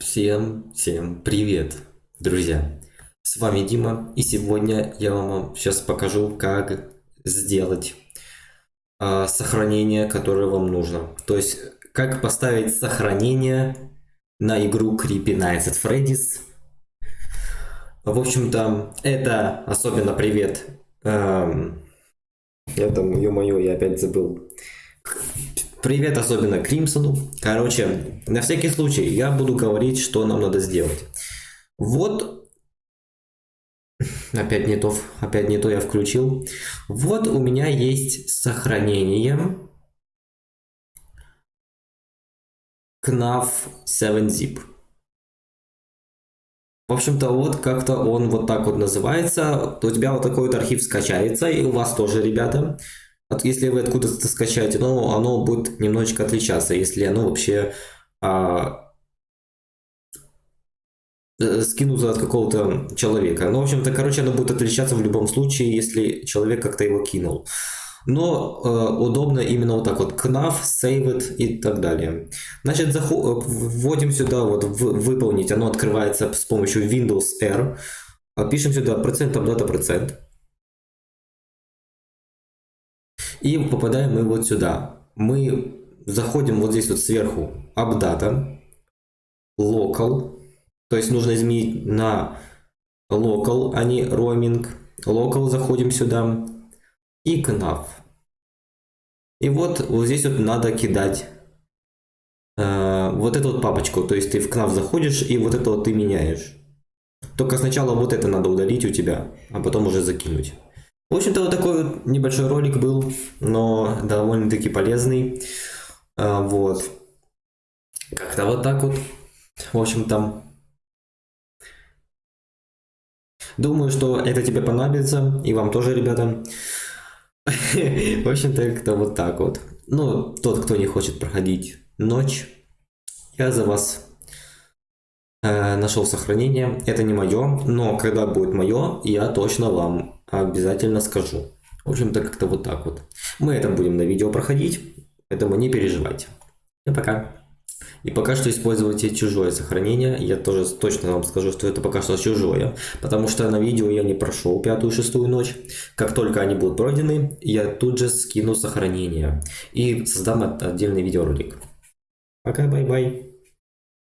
Всем, всем привет, друзья! С вами Дима, и сегодня я вам сейчас покажу, как сделать э, сохранение, которое вам нужно. То есть, как поставить сохранение на игру Creepy Nights at Freddy's. В общем-то, это особенно привет. Эм, я там, ё-моё, я опять забыл. Привет особенно Кримсону. Короче, на всякий случай я буду говорить, что нам надо сделать. Вот. Опять не то, опять не то я включил. Вот у меня есть сохранение. KNAF 7-zip. В общем-то, вот как-то он вот так вот называется. У тебя вот такой вот архив скачается, и у вас тоже, ребята если вы откуда-то скачаете, но оно будет немножечко отличаться, если оно вообще а, э, скинуто от какого-то человека. Ну, в общем-то, короче, оно будет отличаться в любом случае, если человек как-то его кинул. Но э, удобно именно вот так вот, save it и так далее. Значит, заход... вводим сюда вот в... выполнить, оно открывается с помощью Windows R. Пишем сюда процентом дата процент. И попадаем мы вот сюда. Мы заходим вот здесь вот сверху AppData, Local, то есть нужно изменить на Local, а не Roaming. Local заходим сюда и KNAV. И вот, вот здесь вот надо кидать э, вот эту вот папочку, то есть ты в KNAV заходишь и вот это вот ты меняешь. Только сначала вот это надо удалить у тебя, а потом уже закинуть. В общем-то, вот такой вот небольшой ролик был, но довольно-таки полезный. А, вот. Как-то вот так вот. В общем-то, думаю, что это тебе понадобится, и вам тоже, ребята. В общем-то, как-то вот так вот. Ну, тот, кто не хочет проходить ночь, я за вас э, нашел сохранение. Это не мое, но когда будет мое, я точно вам обязательно скажу. В общем-то, как-то вот так вот. Мы это будем на видео проходить, поэтому не переживайте. И пока. И пока что используйте чужое сохранение. Я тоже точно вам скажу, что это пока что чужое. Потому что на видео я не прошел пятую шестую ночь. Как только они будут пройдены, я тут же скину сохранение. И создам отдельный видеоролик. Пока, бай-бай.